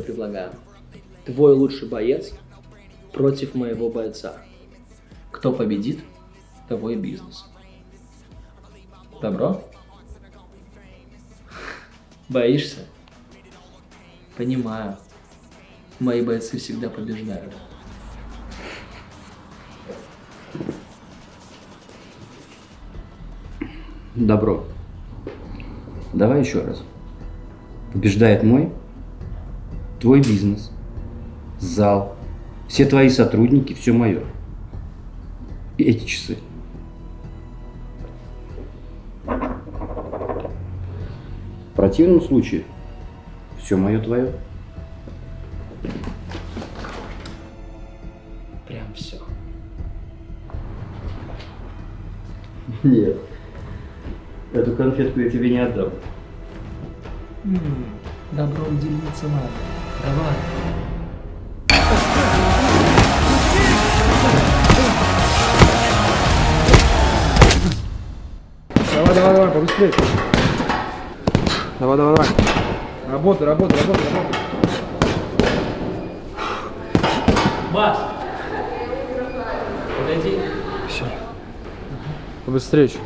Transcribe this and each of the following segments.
предлагаю. Твой лучший боец против моего бойца. Кто победит, того и бизнес. Добро? Боишься? Понимаю. Мои бойцы всегда побеждают. Добро. Давай еще раз. Побеждает мой, твой бизнес, зал, все твои сотрудники, все мое. И эти часы. В противном случае все мое твое. Прям все. Нет. Эту конфетку я тебе не отдам. Добром делиться надо. Давай. Давай, давай, давай, побыстрее. Давай, давай, давай. Работай, работай, работай, работай. Бас! Подойди. Побыстрее. чё.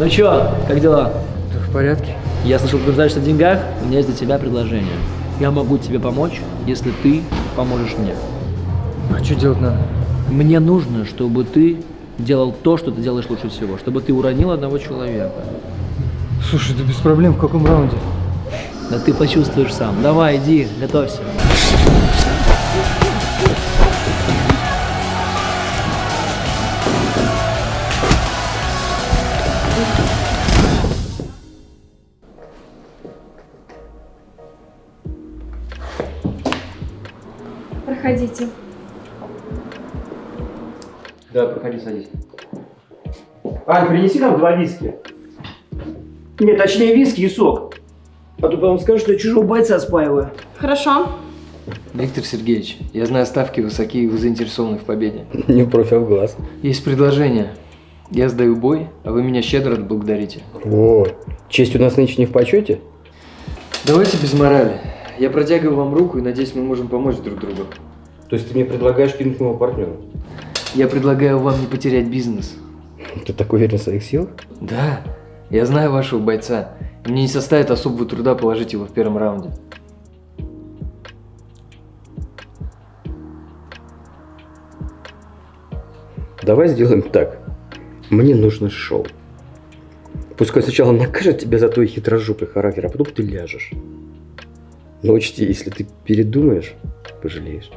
Ну чё, как дела? Ты в порядке? Я слышал, ты нуждаешься в деньгах, у меня есть для тебя предложение. Я могу тебе помочь, если ты поможешь мне. А что делать надо? Мне нужно, чтобы ты делал то, что ты делаешь лучше всего, чтобы ты уронил одного человека. Слушай, да без проблем, в каком раунде? Да ты почувствуешь сам. Давай, иди, готовься. Проходите. Да, проходи, садись. Ань, принеси нам два виски. Нет, точнее виски и сок. А то потом скажут, что я чужого бойца спаиваю. Хорошо. Виктор Сергеевич, я знаю, ставки высокие, и вы заинтересованы в победе. Не профи в глаз. Есть предложение. Я сдаю бой, а вы меня щедро отблагодарите. О, честь у нас нынче не в почете? Давайте без морали. Я протягиваю вам руку и надеюсь, мы можем помочь друг другу. То есть ты мне предлагаешь кинуть моего партнера? Я предлагаю вам не потерять бизнес. Ты так уверен в своих силах? Да, я знаю вашего бойца. Мне не составит особого труда положить его в первом раунде. Давай сделаем так. Мне нужно шоу. Пускай сначала накажет тебя за твой хитрожопый характер, а потом ты ляжешь. Но учти, если ты передумаешь, пожалеешь.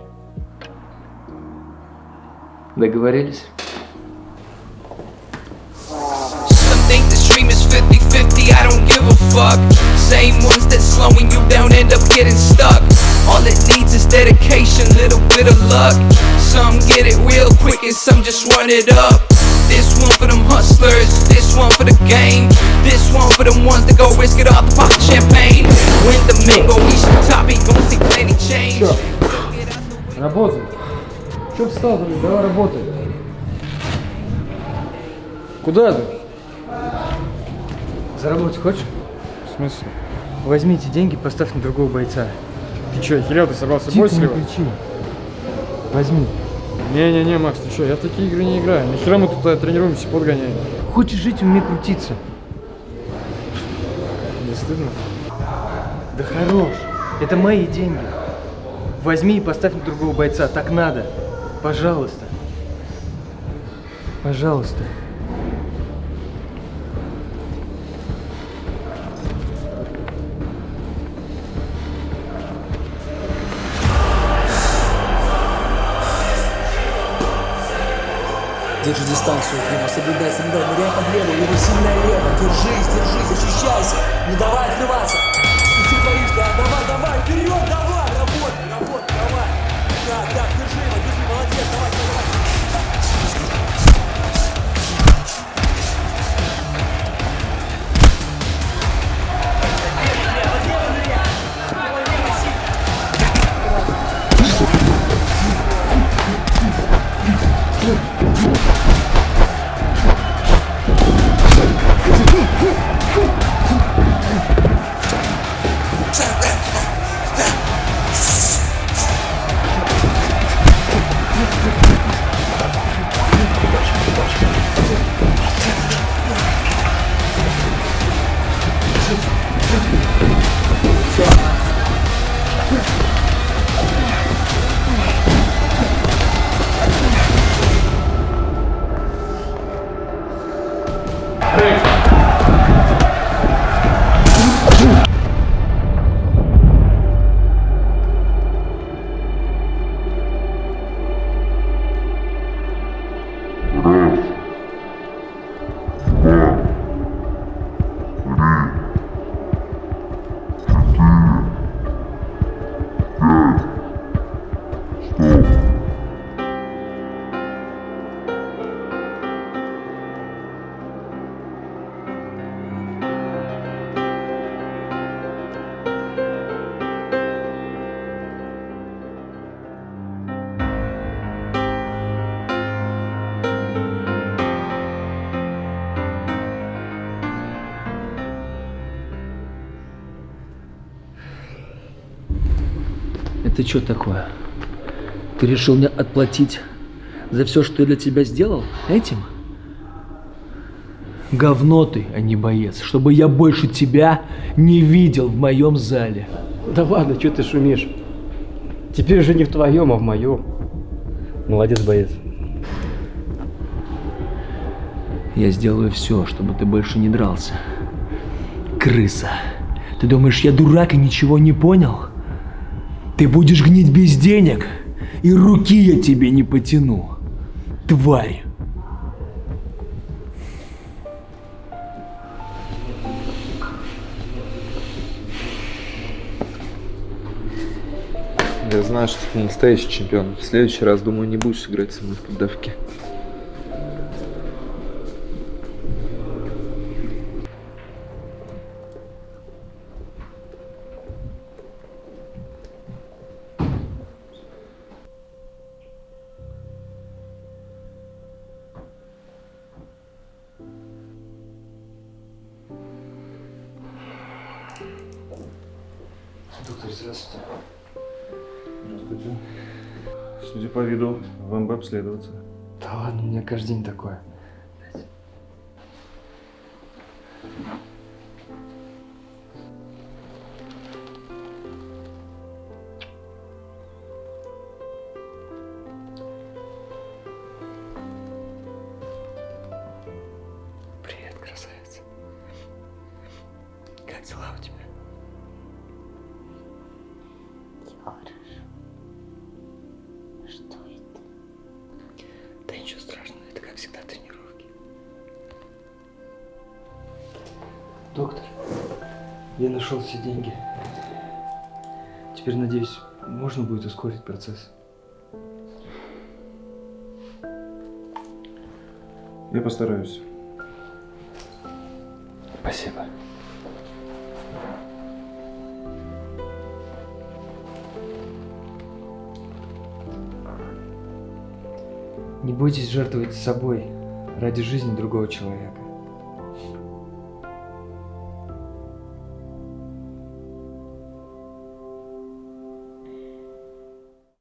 Договорились? Some think the stream is 50-50, I don't give a fuck Same ones that slowing you down end up getting stuck All it needs is dedication, little bit of luck Some get it real quick and some just run it up This one for them hustlers, this one for the game This one for them ones that go risk it all to pop the champagne When the mingo reach the top, he gon' see plenty change. Работай. Че встал, блин? Давай работай. Куда ты? Заработать хочешь? В смысле? Возьми эти деньги, поставь на другого бойца. Ты что, охерел, ты собрался Тихо, бой кричи. Возьми. Не-не-не, Макс, ты что, я в такие игры не играю. Нахера мы тут э, тренируемся, подгоняем? Хочешь жить, умей крутиться. Не стыдно? Да хорош. Это мои деньги. Возьми и поставь на другого бойца. Так надо. Пожалуйста. Пожалуйста. Держи дистанцию от него, соблюдай сигнал, ныряй под левую, его сильное лево. Держись, держись, защищайся, не давай открываться. Ты все да? Давай, давай, вперед, давай, Это что такое? Ты решил мне отплатить за все, что я для тебя сделал? Этим? Говно ты, а не боец. Чтобы я больше тебя не видел в моем зале. Да ладно, что ты шумишь? Теперь уже не в твоем, а в моем. Молодец, боец. Я сделаю все, чтобы ты больше не дрался. Крыса. Ты думаешь, я дурак и ничего не понял? Ты будешь гнить без денег, и руки я тебе не потяну. Тварь. Я знаю, что ты настоящий чемпион. В следующий раз, думаю, не будешь играть со мной в поддавки. Доктор, здравствуйте. Здравствуйте. Судя по виду, вам бы обследоваться. Да ладно, у меня каждый день такое. Привет, красавица. Как дела у тебя? Я нашел все деньги. Теперь, надеюсь, можно будет ускорить процесс. Я постараюсь. Спасибо. Не бойтесь жертвовать собой ради жизни другого человека.